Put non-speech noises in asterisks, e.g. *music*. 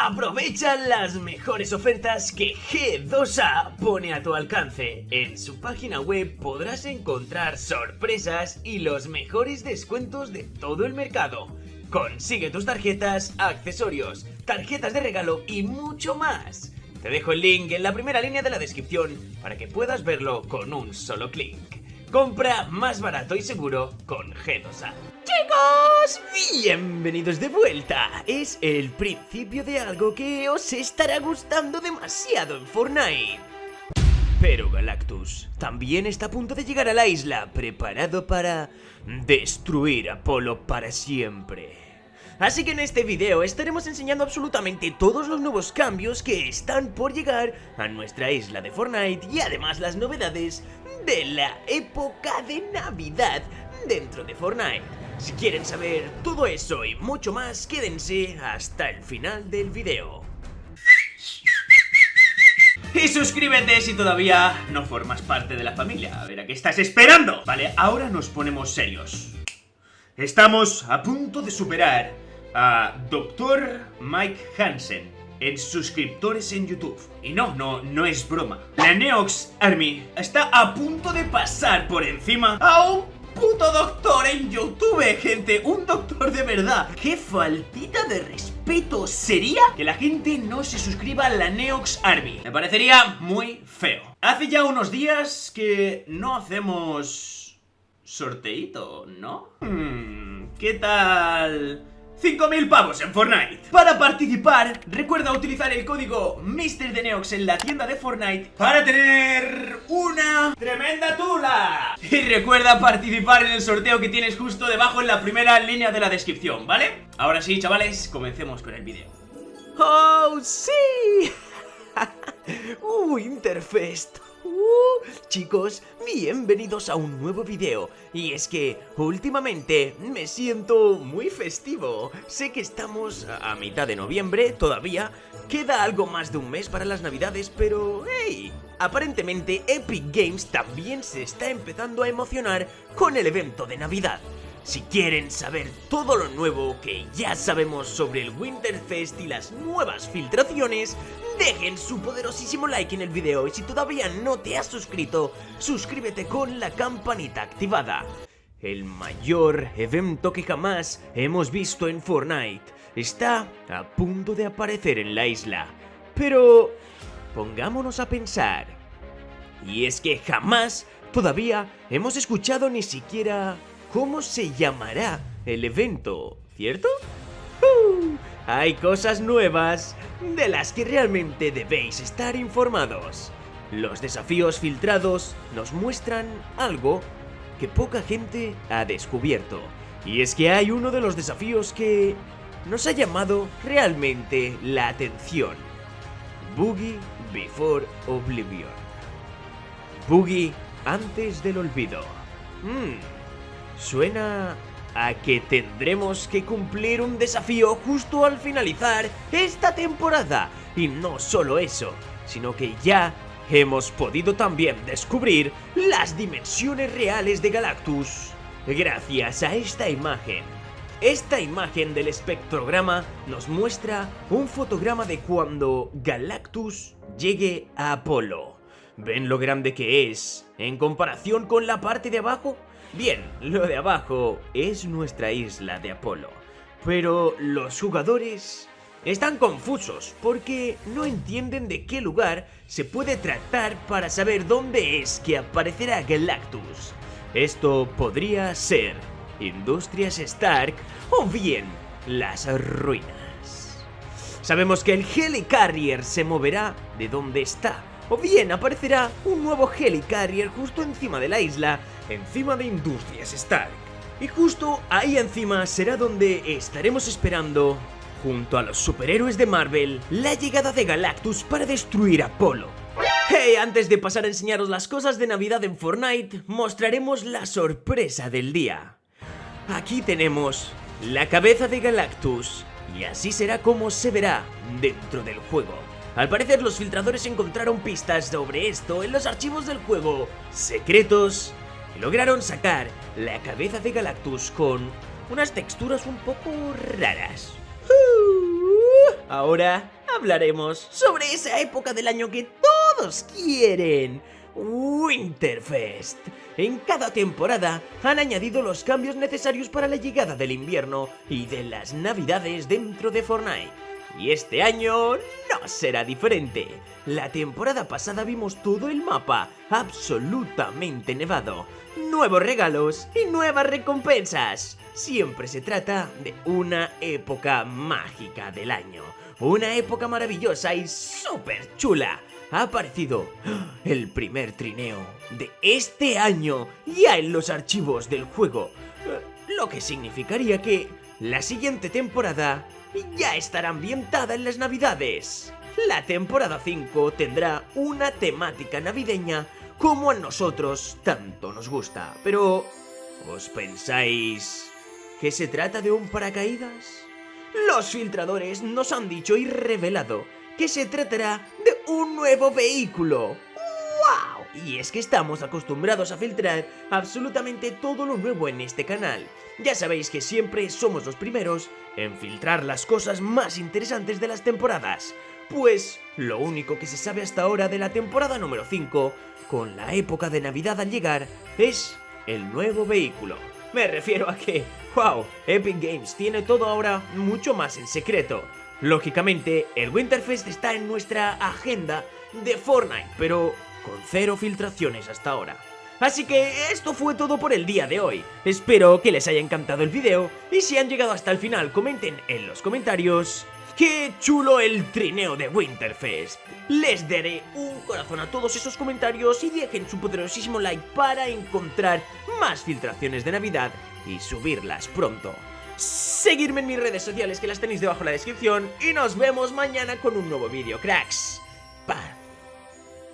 Aprovecha las mejores ofertas que G2A pone a tu alcance. En su página web podrás encontrar sorpresas y los mejores descuentos de todo el mercado. Consigue tus tarjetas, accesorios, tarjetas de regalo y mucho más. Te dejo el link en la primera línea de la descripción para que puedas verlo con un solo clic. Compra más barato y seguro con G2A. Chicos, bienvenidos de vuelta. Es el principio de algo que os estará gustando demasiado en Fortnite. Pero Galactus también está a punto de llegar a la isla, preparado para destruir Apolo para siempre. Así que en este video estaremos enseñando absolutamente todos los nuevos cambios que están por llegar a nuestra isla de Fortnite y además las novedades de la época de Navidad dentro de Fortnite. Si quieren saber todo eso y mucho más, quédense hasta el final del video. Y suscríbete si todavía no formas parte de la familia. A ver, ¿a qué estás esperando? Vale, ahora nos ponemos serios. Estamos a punto de superar a Dr. Mike Hansen en suscriptores en YouTube. Y no, no, no es broma. La Neox Army está a punto de pasar por encima a un puto doctor en YouTube, gente. Un doctor de verdad. ¡Qué faltita de respeto sería que la gente no se suscriba a la Neox Army! Me parecería muy feo. Hace ya unos días que no hacemos... sorteito, ¿no? Hmm, ¿Qué tal...? 5.000 pavos en Fortnite Para participar, recuerda utilizar el código MrDeneox en la tienda de Fortnite Para tener una tremenda tula *laughs* Y recuerda participar en el sorteo que tienes justo debajo en la primera línea de la descripción, ¿vale? Ahora sí, chavales, comencemos con el vídeo ¡Oh, sí! *laughs* ¡Uh, Interfest! Uh, chicos, bienvenidos a un nuevo video. Y es que últimamente me siento muy festivo. Sé que estamos a mitad de noviembre todavía Queda algo más de un mes para las navidades, pero hey Aparentemente Epic Games también se está empezando a emocionar con el evento de navidad. Si quieren saber todo lo nuevo que ya sabemos sobre el Winterfest y las nuevas filtraciones, dejen su poderosísimo like en el video y si todavía no te has suscrito, suscríbete con la campanita activada. El mayor evento que jamás hemos visto en Fortnite está a punto de aparecer en la isla. Pero pongámonos a pensar. Y es que jamás todavía hemos escuchado ni siquiera cómo se llamará el evento, ¿cierto? Hay cosas nuevas de las que realmente debéis estar informados. Los desafíos filtrados nos muestran algo que poca gente ha descubierto. Y es que hay uno de los desafíos que nos ha llamado realmente la atención. Boogie Before Oblivion. Boogie antes del olvido. Hmm. Suena a que tendremos que cumplir un desafío justo al finalizar esta temporada. Y no solo eso, sino que ya hemos podido también descubrir las dimensiones reales de Galactus gracias a esta imagen. Esta imagen del espectrograma nos muestra un fotograma de cuando Galactus llegue a Apolo. ¿Ven lo grande que es en comparación con la parte de abajo? Bien, lo de abajo es nuestra isla de Apolo, pero los jugadores están confusos porque no entienden de qué lugar se puede tratar para saber dónde es que aparecerá Galactus. Esto podría ser Industrias Stark o bien las ruinas. Sabemos que el Helicarrier se moverá de donde está, o bien aparecerá un nuevo Helicarrier justo encima de la isla encima de Industrias Stark. Y justo ahí encima será donde estaremos esperando, junto a los superhéroes de Marvel, la llegada de Galactus para destruir Apolo. Hey, antes de pasar a enseñaros las cosas de Navidad en Fortnite, mostraremos la sorpresa del día. Aquí tenemos la cabeza de Galactus, y así será como se verá dentro del juego. Al parecer los filtradores encontraron pistas sobre esto en los archivos del juego secretos lograron sacar la cabeza de Galactus con unas texturas un poco raras. Ahora hablaremos sobre esa época del año que todos quieren. Winterfest. En cada temporada han añadido los cambios necesarios para la llegada del invierno y de las navidades dentro de Fortnite. Y este año no será diferente. La temporada pasada vimos todo el mapa absolutamente nevado, nuevos regalos y nuevas recompensas. Siempre se trata de una época mágica del año, una época maravillosa y súper chula ha aparecido el primer trineo de este año ya en los archivos del juego, lo que significaría que la siguiente temporada ya estará ambientada en las navidades. La temporada 5 tendrá una temática navideña como a nosotros tanto nos gusta, pero ¿os pensáis que se trata de un paracaídas? Los filtradores nos han dicho y revelado que se tratará de un nuevo vehículo. Y es que estamos acostumbrados a filtrar absolutamente todo lo nuevo en este canal. Ya sabéis que siempre somos los primeros en filtrar las cosas más interesantes de las temporadas. Pues lo único que se sabe hasta ahora de la temporada número 5, con la época de Navidad al llegar, es el nuevo vehículo. Me refiero a que, wow, Epic Games tiene todo ahora mucho más en secreto. Lógicamente, el Winterfest está en nuestra agenda de Fortnite, pero con cero filtraciones hasta ahora. Así que esto fue todo por el día de hoy. Espero que les haya encantado el video y si han llegado hasta el final comenten en los comentarios ¡Qué chulo el trineo de Winterfest! Les daré un corazón a todos esos comentarios y dejen su poderosísimo like para encontrar más filtraciones de Navidad y subirlas pronto. Seguirme en mis redes sociales que las tenéis debajo en la descripción y nos vemos mañana con un nuevo vídeo, cracks.